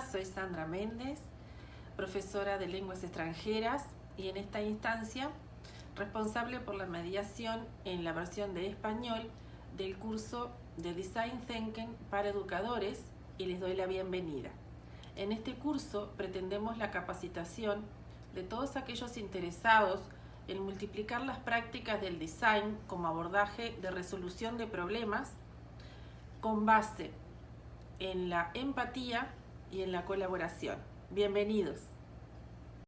Soy Sandra Méndez, profesora de lenguas extranjeras y en esta instancia responsable por la mediación en la versión de español del curso de Design Thinking para educadores y les doy la bienvenida. En este curso pretendemos la capacitación de todos aquellos interesados en multiplicar las prácticas del design como abordaje de resolución de problemas con base en la empatía y en la colaboración. Bienvenidos.